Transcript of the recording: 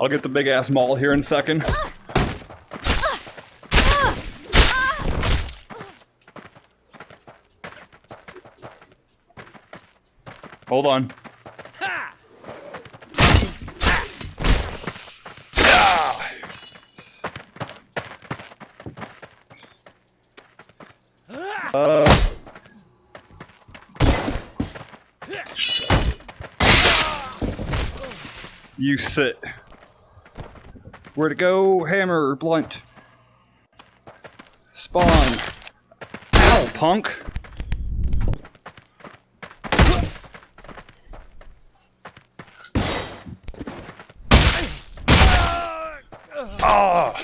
I'll get the big ass maul here in a second. Hold on. You sit. Where to go? Hammer, blunt. Spawn. Ow, punk! Ah!